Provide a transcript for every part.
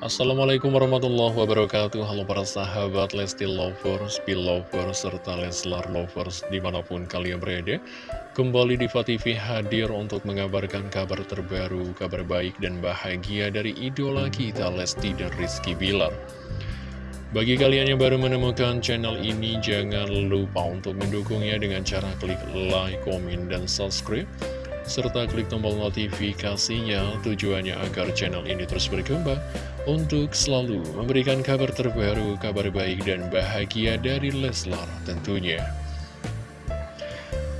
Assalamualaikum warahmatullahi wabarakatuh. Halo para sahabat Lesti Lovers, Belovers, serta Leslar Lovers di mana pun kalian berada. Kembali di TV hadir untuk mengabarkan kabar terbaru, kabar baik dan bahagia dari idola kita Lesti dan Rizky Bilar. Bagi kalian yang baru menemukan channel ini, jangan lupa untuk mendukungnya dengan cara klik like, komen, dan subscribe serta klik tombol notifikasinya tujuannya agar channel ini terus berkembang untuk selalu memberikan kabar terbaru, kabar baik dan bahagia dari Leslar tentunya.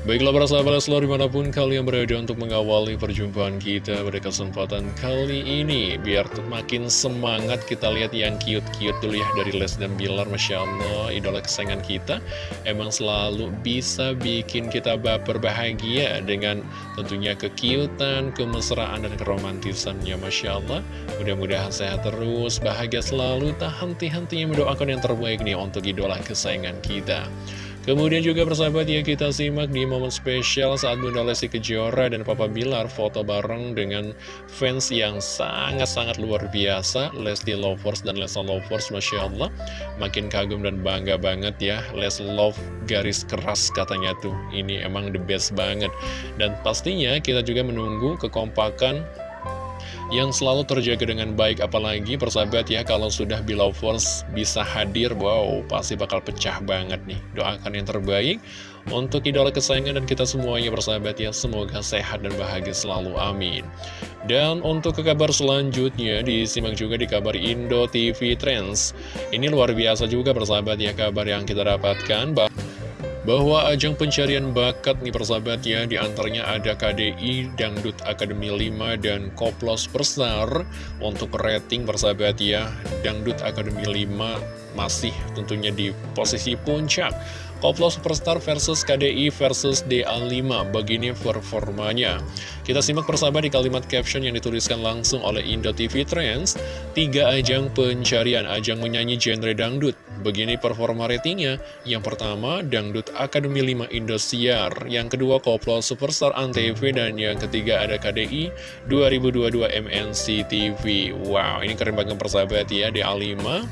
Baiklah para sahabat Leslar di mana pun kalian berada untuk mengawali perjumpaan kita pada kesempatan kali ini Biar makin semangat kita lihat yang cute-cute dulu ya dari Les dan Bilar Masya Allah idola kesayangan kita. Emang selalu bisa bikin kita baper bahagia dengan tentunya kekiutan, kemesraan dan keromantisannya Masya Allah. Mudah-mudahan sehat terus, bahagia selalu, tak henti-hentinya mendoakan yang terbaik nih untuk idola kesayangan kita Kemudian juga persahabat ya kita simak di momen spesial saat Bunda Lesti Kejora dan Papa Bilar foto bareng dengan fans yang sangat-sangat luar biasa Lesti Lovers dan Lesa Lovers Masya Allah. Makin kagum dan bangga banget ya Les Love garis keras katanya tuh. Ini emang the best banget. Dan pastinya kita juga menunggu kekompakan yang selalu terjaga dengan baik apalagi persahabat ya kalau sudah Belovers bisa hadir wow pasti bakal pecah banget nih. Doakan yang terbaik untuk idola kesayangan dan kita semuanya persahabat ya. Semoga sehat dan bahagia selalu amin. Dan untuk ke kabar selanjutnya disimak juga di kabar Indo TV Trends. Ini luar biasa juga persahabat ya kabar yang kita dapatkan bahwa bahwa ajang pencarian bakat nih persahabat ya di antaranya ada KDI Dangdut Akademi 5 dan Koplos Persar. Untuk rating persahabat ya Dangdut Akademi 5 masih tentunya di posisi puncak. Koplos Superstar versus KDI versus DA5 begini performanya. Kita simak persahabat di kalimat caption yang dituliskan langsung oleh Indo TV Trends. Tiga ajang pencarian. Ajang menyanyi genre dangdut. Begini performa ratingnya, yang pertama Dangdut Akademi 5 Indosiar, yang kedua Koplo Superstar Antv, dan yang ketiga ada KDI 2022 MNC TV. Wow, ini keren banget persahabat ya, DA5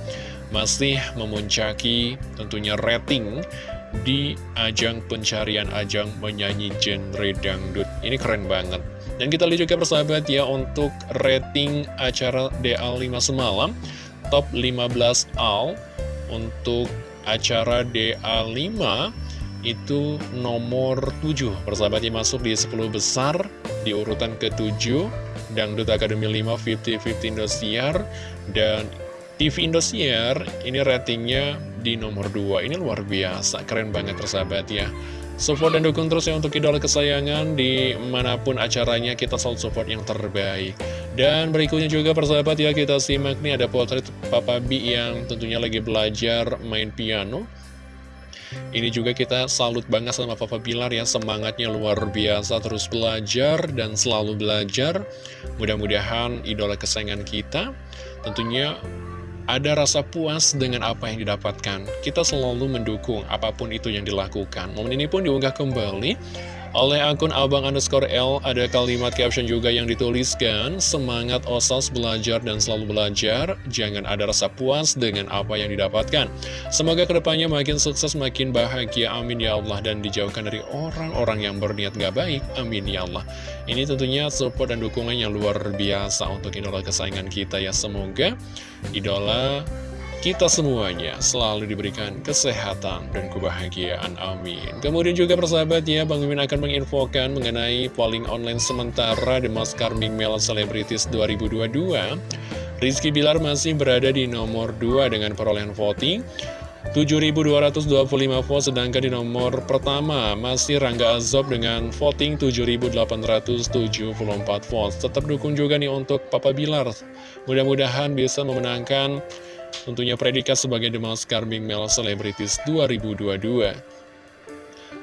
masih memuncaki tentunya rating di ajang pencarian ajang menyanyi genre dangdut. Ini keren banget. Dan kita lihat juga persahabat ya untuk rating acara DA5 semalam, top 15 all untuk acara DA5 itu nomor 7 persahabatnya masuk di 10 besar di urutan ke-7 Dangdut Akademi 5 50-50 Indosiar dan TV Indosiar ini ratingnya di nomor 2 ini luar biasa keren banget persahabat ya Support dan dukung terus ya untuk idola kesayangan di mana pun acaranya kita selalu support yang terbaik. Dan berikutnya juga persahabat ya kita simak nih ada potret Papa B yang tentunya lagi belajar main piano. Ini juga kita salut banget sama Papa Bilar ya semangatnya luar biasa terus belajar dan selalu belajar. Mudah-mudahan idola kesayangan kita tentunya ada rasa puas dengan apa yang didapatkan. Kita selalu mendukung apa pun itu yang dilakukan. Momen ini pun diunggah kembali oleh akun abang underscore L ada kalimat caption juga yang dituliskan Semangat osas belajar dan selalu belajar. Jangan ada rasa puas dengan apa yang didapatkan. Semoga ke depannya makin sukses, makin bahagia. Amin ya Allah. Dan dijauhkan dari orang-orang yang berniat gak baik. Amin ya Allah. Ini tentunya support dan dukungan yang luar biasa Untuk idola kesayangan kita ya. Semoga idola kita semuanya selalu diberikan kesehatan dan kebahagiaan. Amin. Kemudian juga persahabat ya, Bang Mimin akan menginfokan mengenai polling online sementara The Most Carming Male Celebrities 2022. Rizky Bilar masih berada di nomor 2 dengan perolehan voting 7.225 vote, sedangkan di nomor pertama masih Rangga Azob dengan voting 7.874 vote. Tetap dukung juga nih untuk Papa Bilar. Mudah-mudahan bisa memenangkan Tentunya predikat sebagai The Most Charming Male Celebrities 2022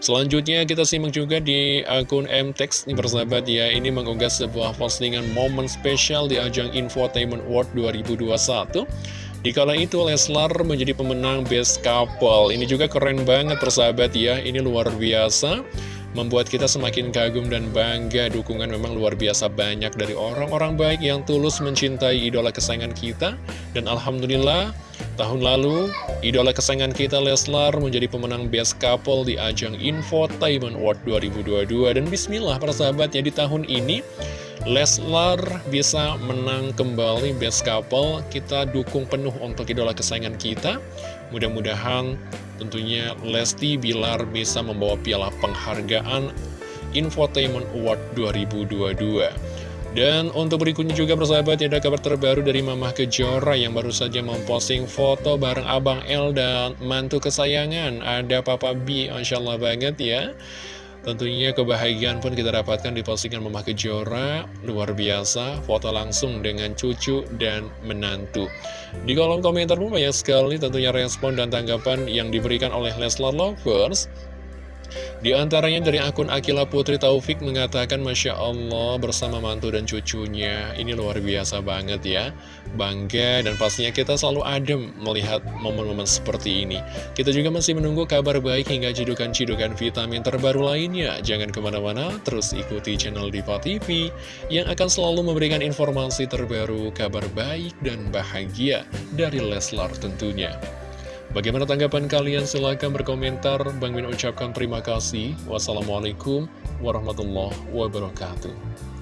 Selanjutnya kita simak juga di akun MTEX nih persahabat ya Ini mengunggah sebuah postingan momen spesial di ajang Infotainment World 2021 Dikala itu Leslar menjadi pemenang Best Couple. Ini juga keren banget persahabat ya Ini luar biasa membuat kita semakin kagum dan bangga. Dukungan memang luar biasa banyak dari orang-orang baik yang tulus mencintai idola kesayangan kita. Dan Alhamdulillah tahun lalu idola kesayangan kita Leslar menjadi pemenang Best Couple di ajang Infotainment Award 2022 dan Bismillah para sahabat ya di tahun ini Leslar bisa menang kembali Best Couple kita dukung penuh untuk idola kesayangan kita mudah-mudahan Tentunya Lesti Bilar bisa membawa piala penghargaan Infotainment Award 2022 dan untuk berikutnya juga bersahabat ada kabar terbaru dari Mamah Kejora yang baru saja memposting foto bareng Abang L dan mantu kesayangan. Ada Papa B, Masya Allah banget ya. Tentunya kebahagiaan pun kita dapatkan di postingan Mama Kejora Luar biasa, foto langsung dengan cucu dan menantu. Di kolom komentar pun banyak sekali tentunya respon dan tanggapan yang diberikan oleh Leslar Lovers di antaranya dari akun Akila Putri Taufik mengatakan Masya Allah bersama mantu dan cucunya. Ini luar biasa banget ya. Bangga dan pastinya kita selalu adem melihat momen-momen seperti ini. Kita juga masih menunggu kabar baik hingga cidukan-cidukan vitamin terbaru lainnya. Jangan ke mana-mana, terus ikuti channel Diva TV Yang akan selalu memberikan informasi terbaru, kabar baik dan bahagia dari Leslar tentunya Bagaimana tanggapan kalian? Silahkan berkomentar. Bang Min ucapkan terima kasih. Wassalamualaikum warahmatullahi wabarakatuh.